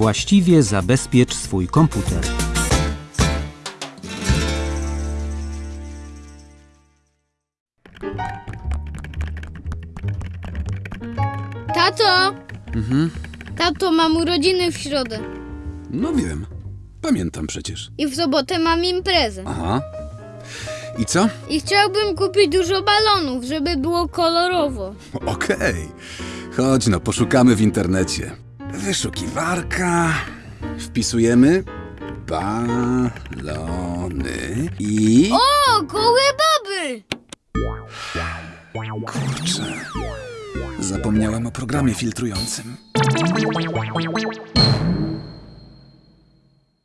właściwie zabezpiecz swój komputer. Tato! Tato, mam urodziny w środę. No wiem. Pamiętam przecież. I w sobotę mam imprezę. Aha. I co? I chciałbym kupić dużo balonów, żeby było kolorowo. Okej. Chodź no, poszukamy w internecie. Wyszukiwarka. Wpisujemy balony i... O, gołe baby! Kurczę. Zapomniałem o programie filtrującym.